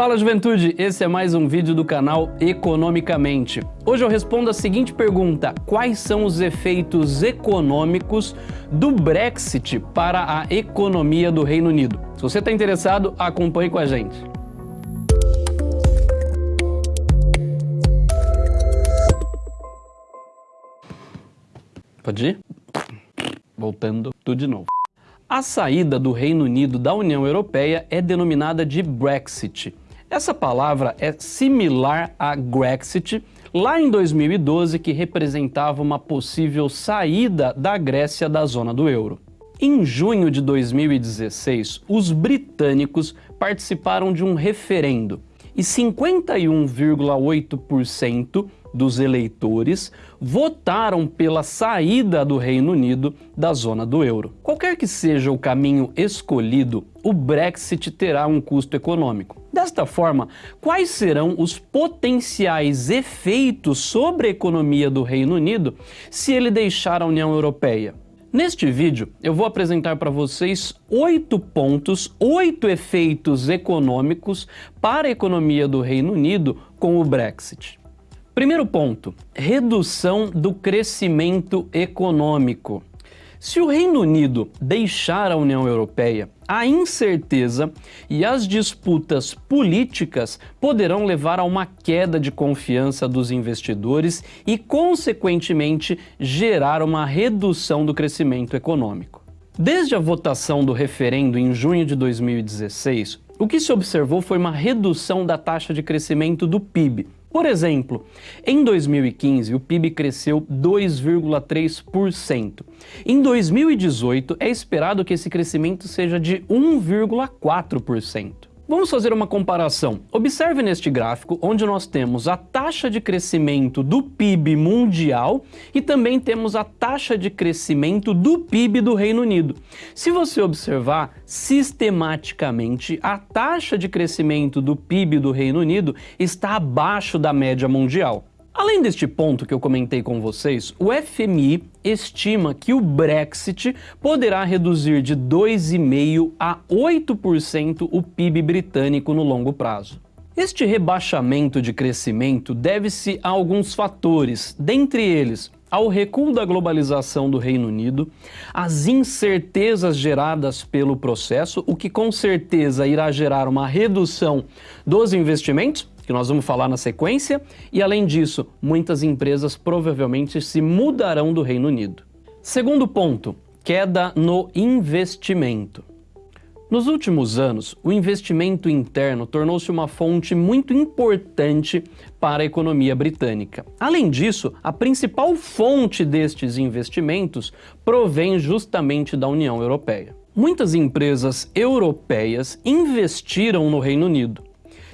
Fala juventude, esse é mais um vídeo do canal Economicamente. Hoje eu respondo a seguinte pergunta, quais são os efeitos econômicos do Brexit para a economia do Reino Unido? Se você está interessado, acompanhe com a gente. Pode ir? Voltando tudo de novo. A saída do Reino Unido da União Europeia é denominada de Brexit. Essa palavra é similar a Grexit, lá em 2012, que representava uma possível saída da Grécia da zona do euro. Em junho de 2016, os britânicos participaram de um referendo e 51,8% dos eleitores votaram pela saída do Reino Unido da zona do euro. Qualquer que seja o caminho escolhido, o Brexit terá um custo econômico. Desta forma, quais serão os potenciais efeitos sobre a economia do Reino Unido se ele deixar a União Europeia? Neste vídeo, eu vou apresentar para vocês oito pontos, oito efeitos econômicos para a economia do Reino Unido com o Brexit. Primeiro ponto, redução do crescimento econômico. Se o Reino Unido deixar a União Europeia, a incerteza e as disputas políticas poderão levar a uma queda de confiança dos investidores e, consequentemente, gerar uma redução do crescimento econômico. Desde a votação do referendo em junho de 2016, o que se observou foi uma redução da taxa de crescimento do PIB, por exemplo, em 2015 o PIB cresceu 2,3%. Em 2018 é esperado que esse crescimento seja de 1,4%. Vamos fazer uma comparação. Observe neste gráfico onde nós temos a taxa de crescimento do PIB mundial e também temos a taxa de crescimento do PIB do Reino Unido. Se você observar sistematicamente, a taxa de crescimento do PIB do Reino Unido está abaixo da média mundial. Além deste ponto que eu comentei com vocês, o FMI estima que o Brexit poderá reduzir de 2,5% a 8% o PIB britânico no longo prazo. Este rebaixamento de crescimento deve-se a alguns fatores, dentre eles ao recuo da globalização do Reino Unido, as incertezas geradas pelo processo, o que com certeza irá gerar uma redução dos investimentos, que nós vamos falar na sequência, e além disso, muitas empresas provavelmente se mudarão do Reino Unido. Segundo ponto, queda no investimento. Nos últimos anos, o investimento interno tornou-se uma fonte muito importante para a economia britânica. Além disso, a principal fonte destes investimentos provém justamente da União Europeia. Muitas empresas europeias investiram no Reino Unido.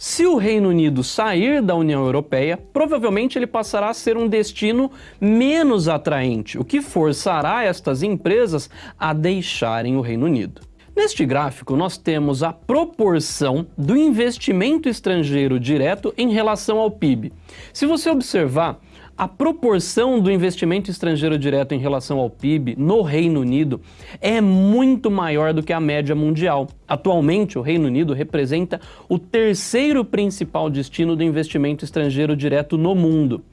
Se o Reino Unido sair da União Europeia, provavelmente ele passará a ser um destino menos atraente, o que forçará estas empresas a deixarem o Reino Unido. Neste gráfico, nós temos a proporção do investimento estrangeiro direto em relação ao PIB. Se você observar, a proporção do investimento estrangeiro direto em relação ao PIB no Reino Unido é muito maior do que a média mundial. Atualmente, o Reino Unido representa o terceiro principal destino do investimento estrangeiro direto no mundo.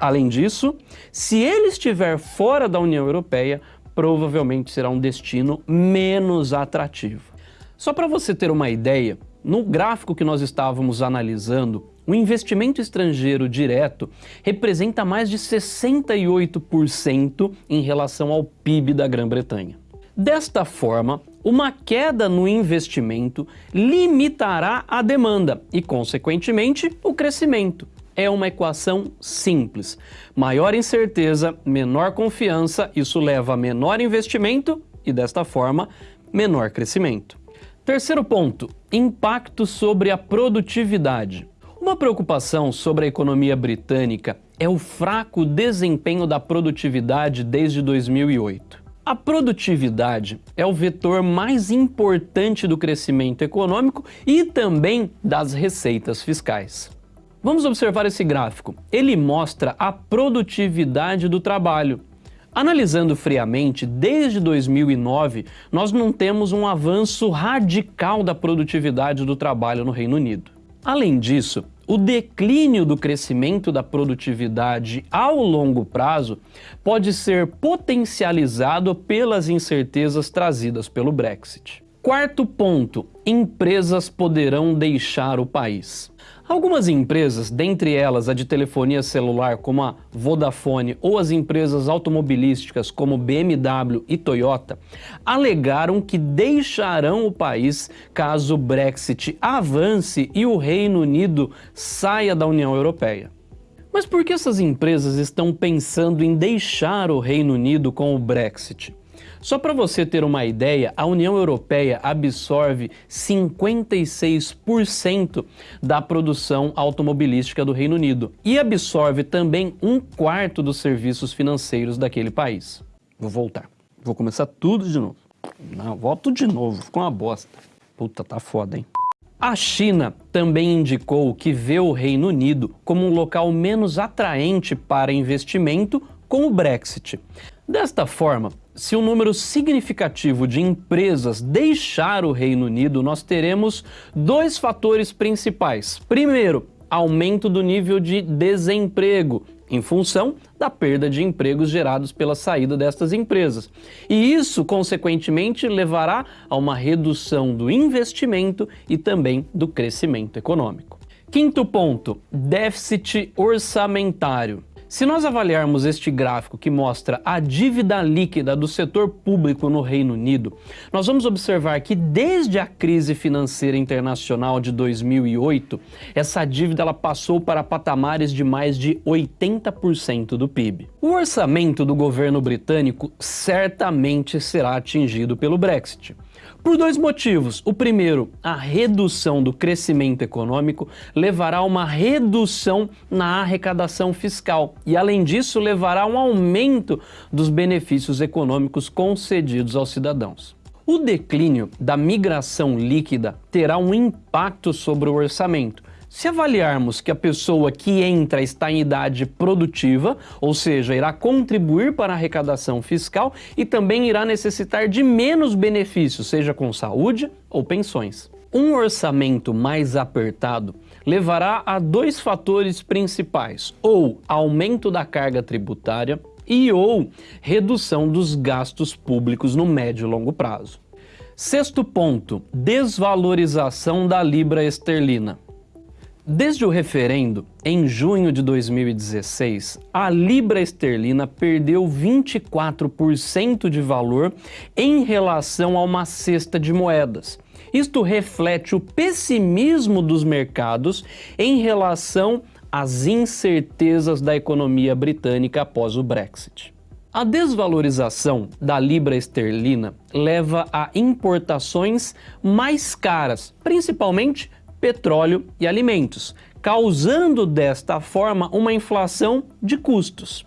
Além disso, se ele estiver fora da União Europeia, provavelmente será um destino menos atrativo. Só para você ter uma ideia, no gráfico que nós estávamos analisando, o investimento estrangeiro direto representa mais de 68% em relação ao PIB da Grã-Bretanha. Desta forma, uma queda no investimento limitará a demanda e, consequentemente, o crescimento. É uma equação simples. Maior incerteza, menor confiança, isso leva a menor investimento e, desta forma, menor crescimento. Terceiro ponto, impacto sobre a produtividade. Uma preocupação sobre a economia britânica é o fraco desempenho da produtividade desde 2008. A produtividade é o vetor mais importante do crescimento econômico e também das receitas fiscais. Vamos observar esse gráfico. Ele mostra a produtividade do trabalho. Analisando friamente, desde 2009, nós não temos um avanço radical da produtividade do trabalho no Reino Unido. Além disso, o declínio do crescimento da produtividade ao longo prazo pode ser potencializado pelas incertezas trazidas pelo Brexit. Quarto ponto, empresas poderão deixar o país. Algumas empresas, dentre elas a de telefonia celular como a Vodafone ou as empresas automobilísticas como BMW e Toyota, alegaram que deixarão o país caso o Brexit avance e o Reino Unido saia da União Europeia. Mas por que essas empresas estão pensando em deixar o Reino Unido com o Brexit? Só para você ter uma ideia, a União Europeia absorve 56% da produção automobilística do Reino Unido e absorve também um quarto dos serviços financeiros daquele país. Vou voltar. Vou começar tudo de novo. Não, volto de novo. Ficou uma bosta. Puta, tá foda, hein? A China também indicou que vê o Reino Unido como um local menos atraente para investimento com o Brexit. Desta forma, se um número significativo de empresas deixar o Reino Unido, nós teremos dois fatores principais. Primeiro, aumento do nível de desemprego, em função da perda de empregos gerados pela saída destas empresas. E isso, consequentemente, levará a uma redução do investimento e também do crescimento econômico. Quinto ponto, déficit orçamentário. Se nós avaliarmos este gráfico que mostra a dívida líquida do setor público no Reino Unido, nós vamos observar que desde a crise financeira internacional de 2008, essa dívida ela passou para patamares de mais de 80% do PIB. O orçamento do governo britânico certamente será atingido pelo Brexit. Por dois motivos. O primeiro, a redução do crescimento econômico levará a uma redução na arrecadação fiscal e, além disso, levará a um aumento dos benefícios econômicos concedidos aos cidadãos. O declínio da migração líquida terá um impacto sobre o orçamento, se avaliarmos que a pessoa que entra está em idade produtiva, ou seja, irá contribuir para a arrecadação fiscal e também irá necessitar de menos benefícios, seja com saúde ou pensões. Um orçamento mais apertado levará a dois fatores principais, ou aumento da carga tributária e ou redução dos gastos públicos no médio e longo prazo. Sexto ponto, desvalorização da libra esterlina. Desde o referendo, em junho de 2016, a libra esterlina perdeu 24% de valor em relação a uma cesta de moedas. Isto reflete o pessimismo dos mercados em relação às incertezas da economia britânica após o Brexit. A desvalorização da libra esterlina leva a importações mais caras, principalmente petróleo e alimentos, causando desta forma uma inflação de custos.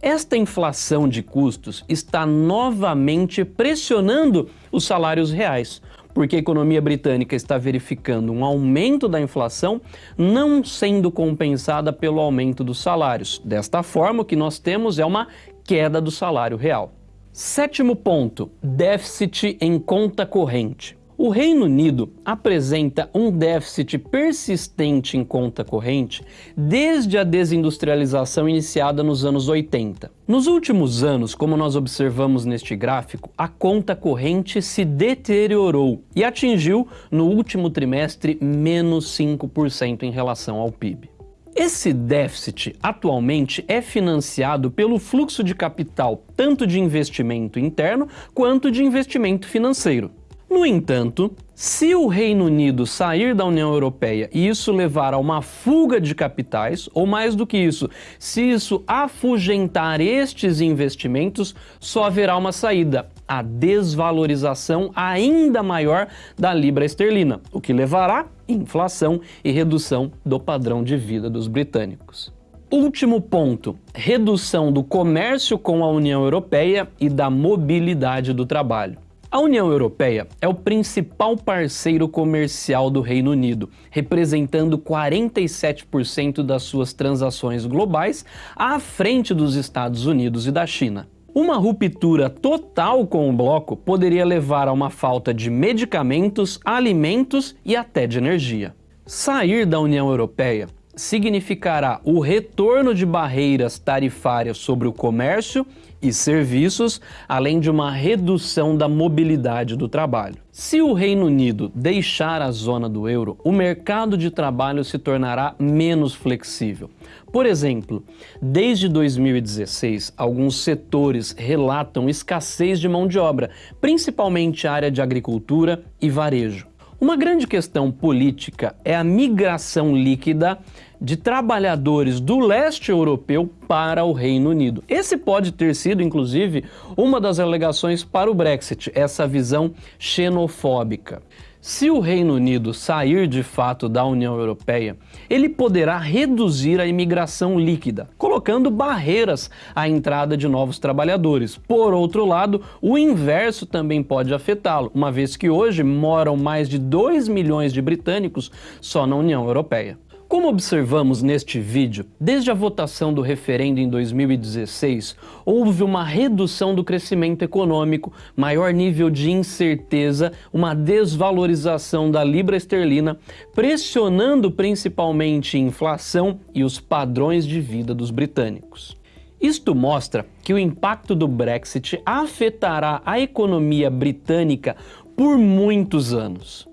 Esta inflação de custos está novamente pressionando os salários reais, porque a economia britânica está verificando um aumento da inflação não sendo compensada pelo aumento dos salários. Desta forma, o que nós temos é uma queda do salário real. Sétimo ponto, déficit em conta corrente. O Reino Unido apresenta um déficit persistente em conta corrente desde a desindustrialização iniciada nos anos 80. Nos últimos anos, como nós observamos neste gráfico, a conta corrente se deteriorou e atingiu, no último trimestre, menos 5% em relação ao PIB. Esse déficit atualmente é financiado pelo fluxo de capital tanto de investimento interno quanto de investimento financeiro. No entanto, se o Reino Unido sair da União Europeia e isso levar a uma fuga de capitais, ou mais do que isso, se isso afugentar estes investimentos, só haverá uma saída, a desvalorização ainda maior da libra esterlina, o que levará inflação e redução do padrão de vida dos britânicos. Último ponto, redução do comércio com a União Europeia e da mobilidade do trabalho. A União Europeia é o principal parceiro comercial do Reino Unido, representando 47% das suas transações globais à frente dos Estados Unidos e da China. Uma ruptura total com o bloco poderia levar a uma falta de medicamentos, alimentos e até de energia. Sair da União Europeia significará o retorno de barreiras tarifárias sobre o comércio e serviços, além de uma redução da mobilidade do trabalho. Se o Reino Unido deixar a zona do euro, o mercado de trabalho se tornará menos flexível. Por exemplo, desde 2016, alguns setores relatam escassez de mão de obra, principalmente a área de agricultura e varejo. Uma grande questão política é a migração líquida de trabalhadores do leste europeu para o Reino Unido. Esse pode ter sido, inclusive, uma das alegações para o Brexit, essa visão xenofóbica. Se o Reino Unido sair de fato da União Europeia, ele poderá reduzir a imigração líquida, colocando barreiras à entrada de novos trabalhadores. Por outro lado, o inverso também pode afetá-lo, uma vez que hoje moram mais de 2 milhões de britânicos só na União Europeia. Como observamos neste vídeo, desde a votação do referendo em 2016, houve uma redução do crescimento econômico, maior nível de incerteza, uma desvalorização da libra esterlina, pressionando principalmente a inflação e os padrões de vida dos britânicos. Isto mostra que o impacto do Brexit afetará a economia britânica por muitos anos.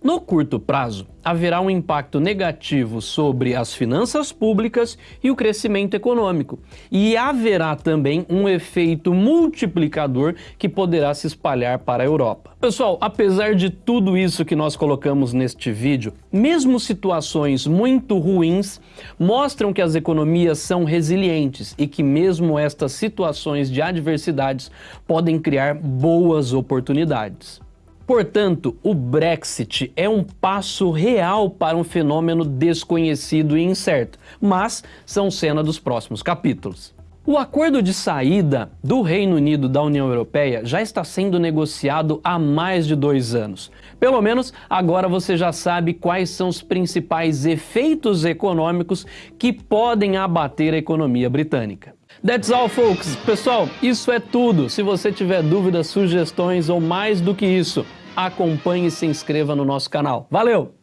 No curto prazo, haverá um impacto negativo sobre as finanças públicas e o crescimento econômico. E haverá também um efeito multiplicador que poderá se espalhar para a Europa. Pessoal, apesar de tudo isso que nós colocamos neste vídeo, mesmo situações muito ruins mostram que as economias são resilientes e que mesmo estas situações de adversidades podem criar boas oportunidades. Portanto, o Brexit é um passo real para um fenômeno desconhecido e incerto, mas são cena dos próximos capítulos. O acordo de saída do Reino Unido da União Europeia já está sendo negociado há mais de dois anos. Pelo menos agora você já sabe quais são os principais efeitos econômicos que podem abater a economia britânica. That's all, folks. Pessoal, isso é tudo. Se você tiver dúvidas, sugestões ou mais do que isso, acompanhe e se inscreva no nosso canal. Valeu!